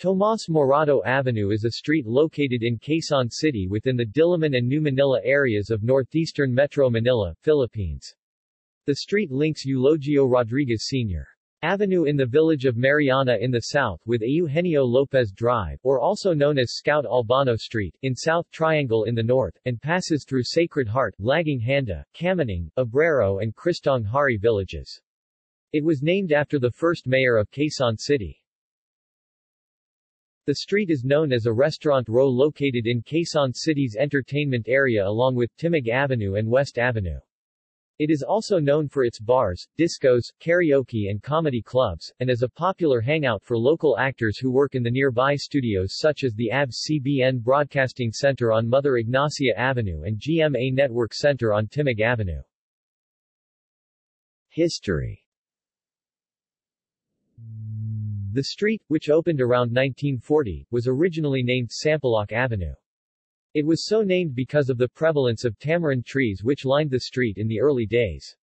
Tomas Morato Avenue is a street located in Quezon City within the Diliman and New Manila areas of northeastern Metro Manila, Philippines. The street links Eulogio Rodriguez Sr. Avenue in the village of Mariana in the south with Eugenio Lopez Drive, or also known as Scout Albano Street, in South Triangle in the north, and passes through Sacred Heart, Laging Handa, Kamuning, Obrero and Kristong Hari villages. It was named after the first mayor of Quezon City. The street is known as a restaurant row located in Quezon City's entertainment area along with Timog Avenue and West Avenue. It is also known for its bars, discos, karaoke and comedy clubs, and as a popular hangout for local actors who work in the nearby studios such as the ABS-CBN Broadcasting Center on Mother Ignacia Avenue and GMA Network Center on Timog Avenue. History the street, which opened around 1940, was originally named Sampaloc Avenue. It was so named because of the prevalence of tamarind trees which lined the street in the early days.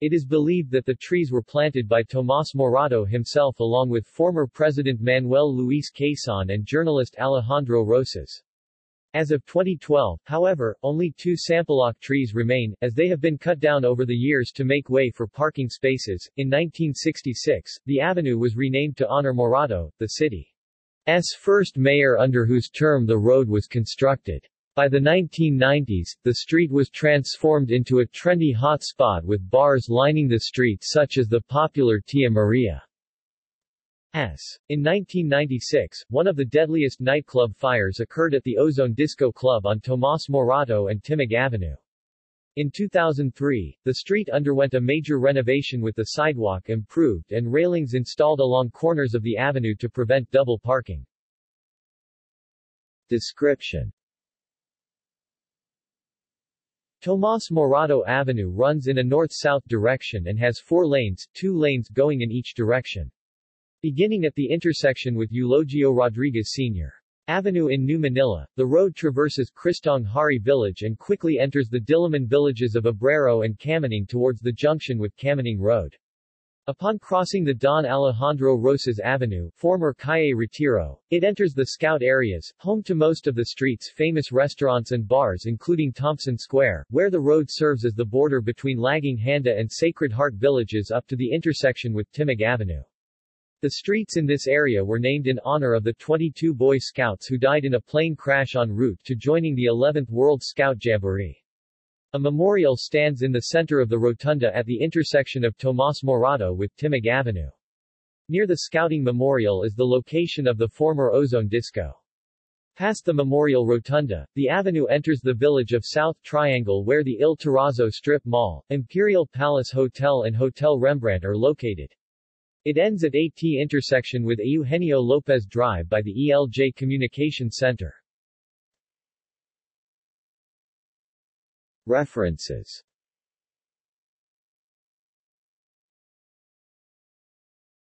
It is believed that the trees were planted by Tomas Morato himself along with former President Manuel Luis Quezon and journalist Alejandro Roces. As of 2012, however, only two Sampaloc trees remain, as they have been cut down over the years to make way for parking spaces. In 1966, the avenue was renamed to honor Morato, the city's first mayor under whose term the road was constructed. By the 1990s, the street was transformed into a trendy hotspot with bars lining the street such as the popular Tia Maria. In 1996, one of the deadliest nightclub fires occurred at the Ozone Disco Club on Tomas Morato and Timog Avenue. In 2003, the street underwent a major renovation with the sidewalk improved and railings installed along corners of the avenue to prevent double parking. Description Tomas Morato Avenue runs in a north-south direction and has four lanes, two lanes going in each direction. Beginning at the intersection with Eulogio Rodriguez Sr. Avenue in New Manila, the road traverses Kristong Hari village and quickly enters the Diliman villages of Obrero and Kamuning towards the junction with Kamuning Road. Upon crossing the Don Alejandro Roces Avenue, former Calle Retiro, it enters the Scout areas, home to most of the street's famous restaurants and bars including Thompson Square, where the road serves as the border between Laging Handa and Sacred Heart villages up to the intersection with Timog Avenue. The streets in this area were named in honor of the 22 Boy Scouts who died in a plane crash en route to joining the 11th World Scout Jamboree. A memorial stands in the center of the rotunda at the intersection of Tomas Morato with Timog Avenue. Near the Scouting Memorial is the location of the former Ozone Disco. Past the Memorial Rotunda, the avenue enters the village of South Triangle where the Il Terrazzo Strip Mall, Imperial Palace Hotel and Hotel Rembrandt are located. It ends at AT intersection with Eugenio Lopez Drive by the ELJ Communication Center. References